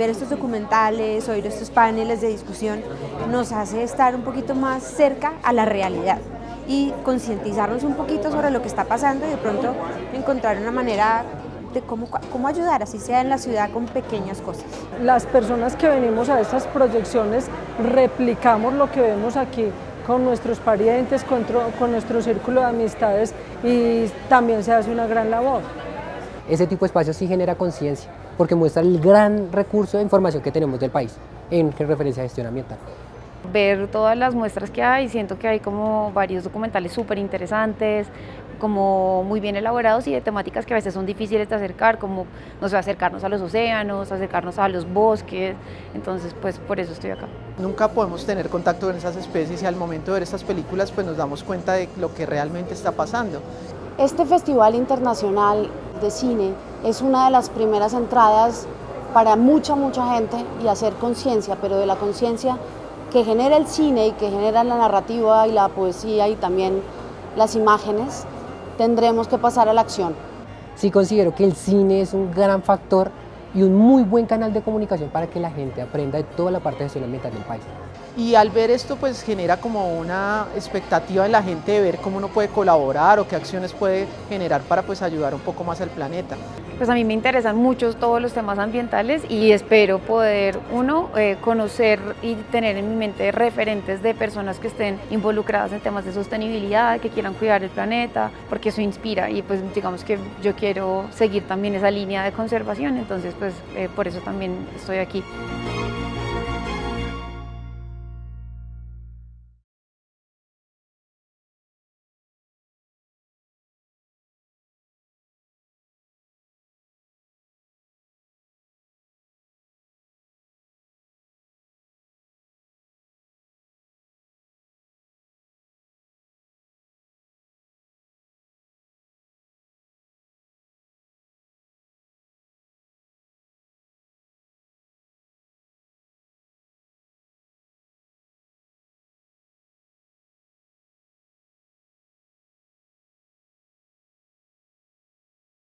ver estos documentales, oír estos paneles de discusión, nos hace estar un poquito más cerca a la realidad y concientizarnos un poquito sobre lo que está pasando y de pronto encontrar una manera de cómo, cómo ayudar, así sea en la ciudad con pequeñas cosas. Las personas que venimos a estas proyecciones replicamos lo que vemos aquí con nuestros parientes, con, con nuestro círculo de amistades y también se hace una gran labor. Ese tipo de espacios sí genera conciencia, porque muestra el gran recurso de información que tenemos del país en referencia a gestión ambiental ver todas las muestras que hay, siento que hay como varios documentales súper interesantes, como muy bien elaborados y de temáticas que a veces son difíciles de acercar, como no sé, acercarnos a los océanos, acercarnos a los bosques, entonces pues por eso estoy acá. Nunca podemos tener contacto con esas especies y al momento de ver estas películas pues nos damos cuenta de lo que realmente está pasando. Este Festival Internacional de Cine es una de las primeras entradas para mucha, mucha gente y hacer conciencia, pero de la conciencia que genera el cine y que genera la narrativa y la poesía y también las imágenes, tendremos que pasar a la acción. Sí considero que el cine es un gran factor y un muy buen canal de comunicación para que la gente aprenda de toda la parte de gestión ambiental del país. Y al ver esto pues genera como una expectativa en la gente de ver cómo uno puede colaborar o qué acciones puede generar para pues ayudar un poco más al planeta. Pues a mí me interesan mucho todos los temas ambientales y espero poder, uno, eh, conocer y tener en mi mente referentes de personas que estén involucradas en temas de sostenibilidad, que quieran cuidar el planeta, porque eso inspira y pues digamos que yo quiero seguir también esa línea de conservación, entonces pues eh, por eso también estoy aquí.